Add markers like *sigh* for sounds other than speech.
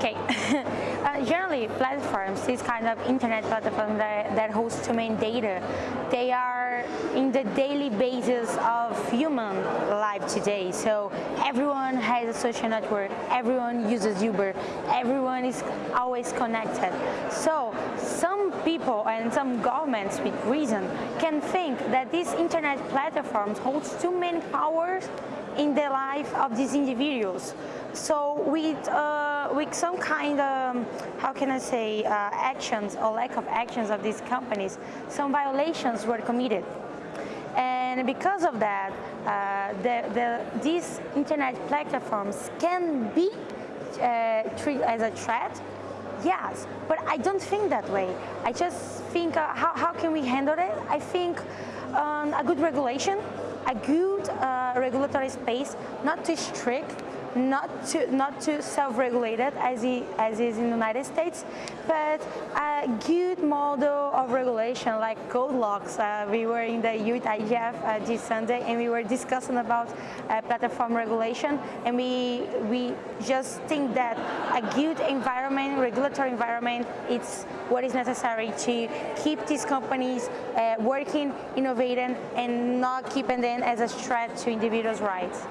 Okay, *laughs* uh, generally platforms, these kind of internet platforms that, that host too many data, they are in the daily basis of human life today. So everyone has a social network, everyone uses Uber, everyone is always connected. So some people and some governments with reason can think that these internet platforms holds too many powers in the life of these individuals. So with, uh, with some kind of, how can I say, uh, actions or lack of actions of these companies, some violations were committed. And because of that, uh, the, the, these internet platforms can be uh, treated as a threat, yes, but I don't think that way. I just think, uh, how, how can we handle it? I think um, a good regulation, a good uh, regulatory space, not too strict, not to not too self-regulated as as is in the United States, but a good model of regulation like code locks. Uh, we were in the youth IGF uh, this Sunday and we were discussing about uh, platform regulation and we we just think that a good environment, regulatory environment, it's what is necessary to keep these companies uh, working, innovating, and not keeping them as a threat to individuals' rights.